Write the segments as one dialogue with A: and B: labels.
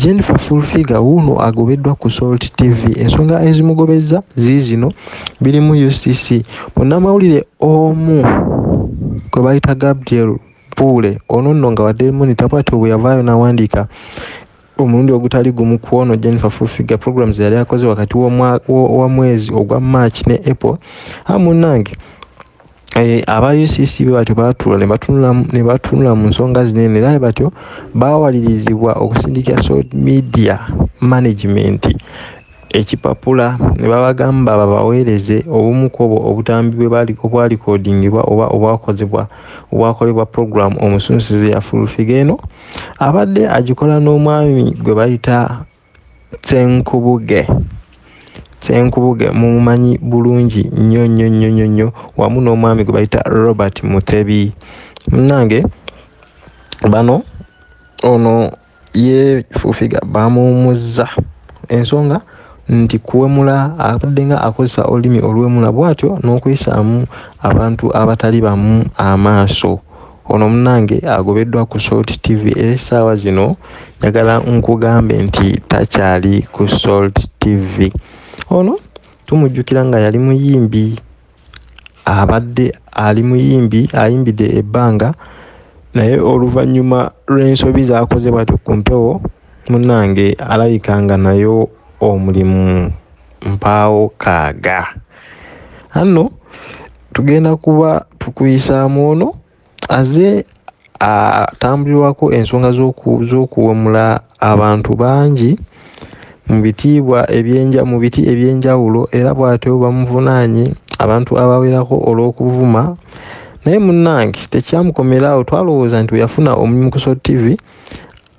A: jennifer fulfiga wuuno agobeddwa ku salt tv ensonga ezimugobeza ziri zino biri mu ucc munnamawulire omu gwe bayita gabriel puule ono nno nga wadde monitor bwati bwe yavaayo n'awandiika omulundi ogutali gumu ku ono jennifer fulfiga programs yali akoze wakati wa mwezi ogwa march ne apple amunange Eh, aba ucc be batyo batula ne batunula mu nsonga zinene era batyo bawalirizibwa okusindikira social media management. Ekipapula ne babagamba babaweereze obumu ku obwo obutambi obwalikodingibwa oba obwakozebwa obwakolebwa program omusunsizi ya fulfiga eno. Abadde agikola n'omwami gwe bayita tsenkubuge senkubuge mumumanyi bulungi nnyo nnyo nnyo nnyo nnyo wamu n'omwami gwe bayita robert mutebi. Munange bano ono yefufiga bamuwumuzza ensonga nti kuwemula abadde nga akozesa olulimi olwemula bwatyo n'okuyisaamu abantu abatali bamu amaaso. Ono munange agobeddwa ku salt tv esaawa zino njagala nkugambe nti takyali ku salt tv ono tumujjukira nga yali muyimbi. Abadde ali muyimbi ayimbidde ebbanga naye oluvannyuma lw'ensobi z'akoze bwatyo ku mpewo munnange alabika nga nayo omulimu mpaawo kaaga. Anno tugenda kuba tukuyisaamu ono aze atambulirwako ensonga z'okuwemula abantu bangi mu bitiibwa ebyenja mu biti ebyenjawulo era bw'atyo bamuvunaanye abantu abawerako olw'okuvuma. Naye munnange tekyamukomeraawo twalowooza nti we yafuna omulimu ku sot tv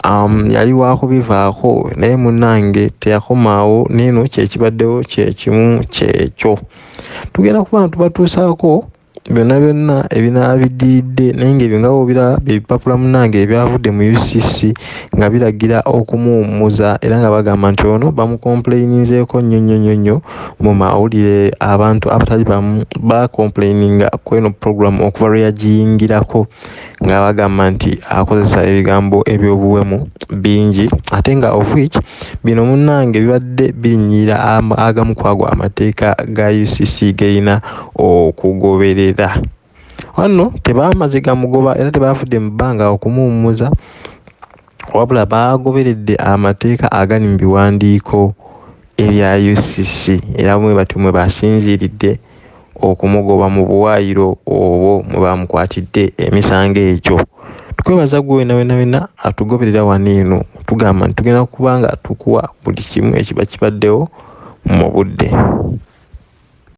A: um, yali waakubivaako. Naye munnange teyakomaawo neeno kyekibaddewo kyekimu kyekyo tugenda kuba ntubatuusaako byonna byonna ebinaaba biddiridde naye ngaebyo nga bobiraba byebipapula munange ebyavudde mu ucc nga biragira okumuwummuza era nga bagamba nti ono bamukomplaininzeeko nnyo nnyo nnyo nnyo mu mawulire abantu abatali bamu bakomplaininga ku eno program okuva lwe yagiyingirako. Nga bagamba nti akozesa ebigambo ebyobuwemu bingi ate nga of which bino munnange bibadde binyira agamu kwago amateeka ga ucc gerina okugoberera era wano tebamaze gamugoba era tebafudde mu bbanga okumuwummuza wabula bagoberedde amateeka agali mu biwandiiko ebya ucc era mwe batyo mwe basinziiridde okumugoba mu buwaayiro obwo mwe bamukwatidde emisango egyo. Tukwebaza gwe wena wena wena atugoberera wano eno. Tugamba nti tugenda kuba nga tukuwa buli kimu ekiba kibaddewo mu budde